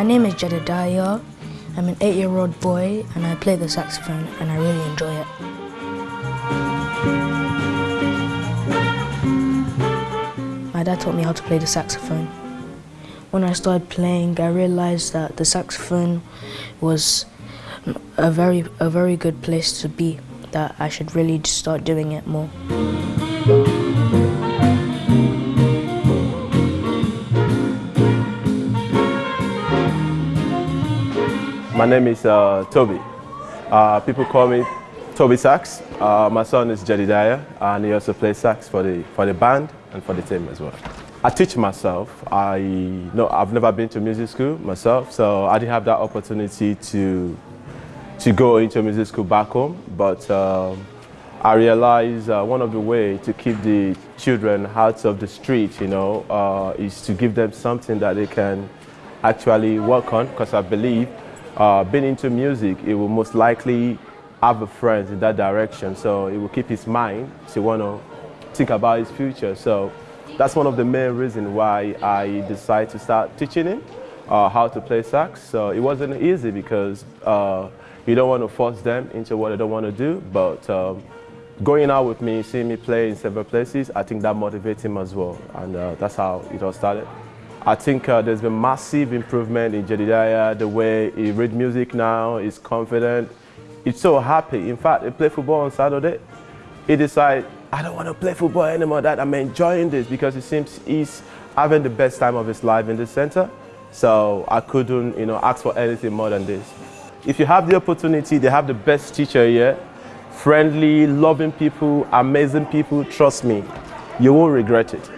My name is Jedediah. I'm an eight-year-old boy and I play the saxophone and I really enjoy it. My dad taught me how to play the saxophone. When I started playing, I realized that the saxophone was a very, a very good place to be, that I should really start doing it more. My name is uh, Toby. Uh, people call me Toby Sax. Uh, my son is Jedediah and he also plays sax for the, for the band and for the team as well. I teach myself. I know I've never been to music school myself, so I didn't have that opportunity to to go into music school back home. But um, I realized uh, one of the ways to keep the children out of the street, you know, uh, is to give them something that they can actually work on. Because I believe uh, being into music, he will most likely have a friend in that direction. So it will keep his mind to want to think about his future. So that's one of the main reasons why I decided to start teaching him uh, how to play sax. So it wasn't easy because uh, you don't want to force them into what they don't want to do. But um, going out with me, seeing me play in several places, I think that motivates him as well. And uh, that's how it all started. I think uh, there's been massive improvement in Jedediah, the way he reads music now, he's confident, he's so happy. In fact, he played football on Saturday. He decided, I don't want to play football anymore, that I'm enjoying this because it seems he's having the best time of his life in the center. So I couldn't you know, ask for anything more than this. If you have the opportunity, they have the best teacher here, friendly, loving people, amazing people, trust me, you won't regret it.